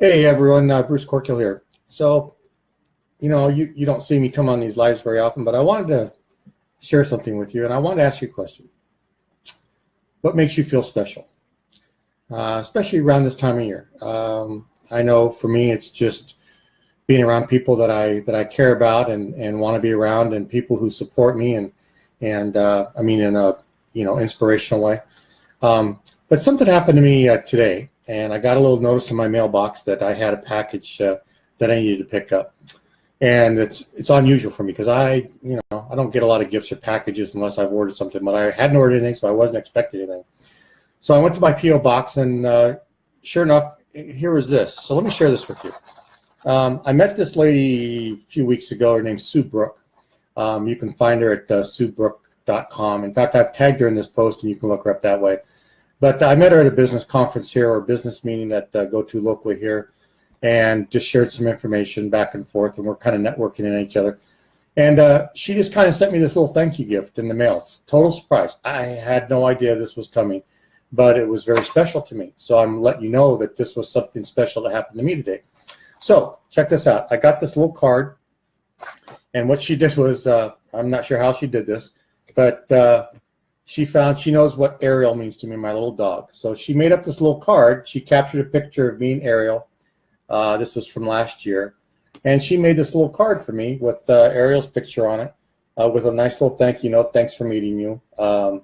Hey everyone, uh, Bruce Corkill here. So, you know, you, you don't see me come on these lives very often, but I wanted to share something with you and I wanted to ask you a question. What makes you feel special? Uh, especially around this time of year. Um, I know for me, it's just being around people that I that I care about and, and want to be around and people who support me and and uh, I mean in a you know inspirational way. Um, but something happened to me uh, today and I got a little notice in my mailbox that I had a package uh, that I needed to pick up. And it's it's unusual for me because I, you know, I don't get a lot of gifts or packages unless I've ordered something, but I hadn't ordered anything, so I wasn't expecting anything. So I went to my P.O. box and uh, sure enough, here was this. So let me share this with you. Um, I met this lady a few weeks ago. Her name's Sue Brook. Um, you can find her at uh, suebrook.com. In fact, I've tagged her in this post and you can look her up that way. But I met her at a business conference here or business meeting that uh, go to locally here and just shared some information back and forth and we're kind of networking in each other. And uh, she just kind of sent me this little thank you gift in the mail. Total surprise. I had no idea this was coming, but it was very special to me. So I'm letting you know that this was something special that happened to me today. So check this out. I got this little card and what she did was, uh, I'm not sure how she did this, but uh, she found she knows what Ariel means to me, my little dog. So she made up this little card. She captured a picture of me and Ariel. Uh, this was from last year. And she made this little card for me with uh, Ariel's picture on it uh, with a nice little thank you note. Thanks for meeting you. Um,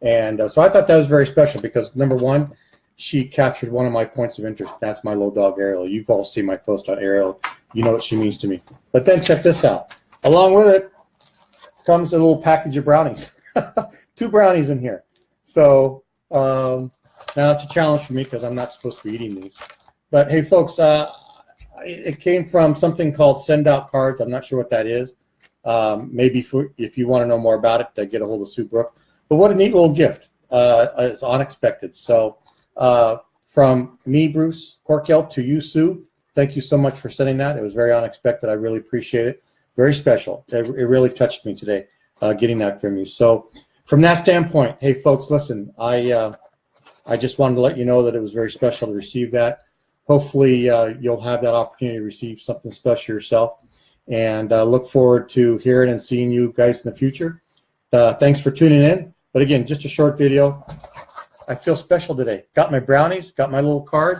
and uh, so I thought that was very special because number one, she captured one of my points of interest. That's my little dog, Ariel. You've all seen my post on Ariel. You know what she means to me. But then check this out. Along with it comes a little package of brownies. two brownies in here. So um, now it's a challenge for me because I'm not supposed to be eating these. But hey, folks, uh, it came from something called Send Out Cards. I'm not sure what that is. Um, maybe for, if you want to know more about it, get a hold of Sue Brook. But what a neat little gift. Uh, it's unexpected. So uh, from me, Bruce Corkill, to you, Sue, thank you so much for sending that. It was very unexpected. I really appreciate it. Very special. It, it really touched me today, uh, getting that from you. So from that standpoint, hey folks, listen, I uh, I just wanted to let you know that it was very special to receive that. Hopefully, uh, you'll have that opportunity to receive something special yourself, and uh, look forward to hearing and seeing you guys in the future. Uh, thanks for tuning in. But again, just a short video. I feel special today. Got my brownies, got my little card,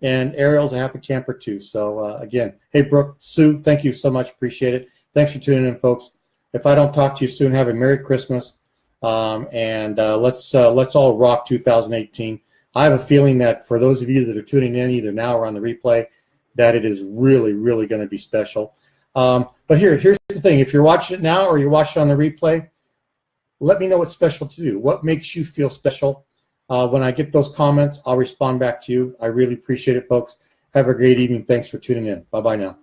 and Ariel's a happy camper too. So uh, again, hey Brook, Sue, thank you so much. Appreciate it. Thanks for tuning in, folks. If I don't talk to you soon, have a Merry Christmas um, and uh, let's uh, let's all rock 2018. I have a feeling that for those of you that are tuning in either now or on the replay, that it is really, really going to be special. Um, but here, here's the thing. If you're watching it now or you're watching on the replay, let me know what's special to you. What makes you feel special? Uh, when I get those comments, I'll respond back to you. I really appreciate it, folks. Have a great evening. Thanks for tuning in. Bye-bye now.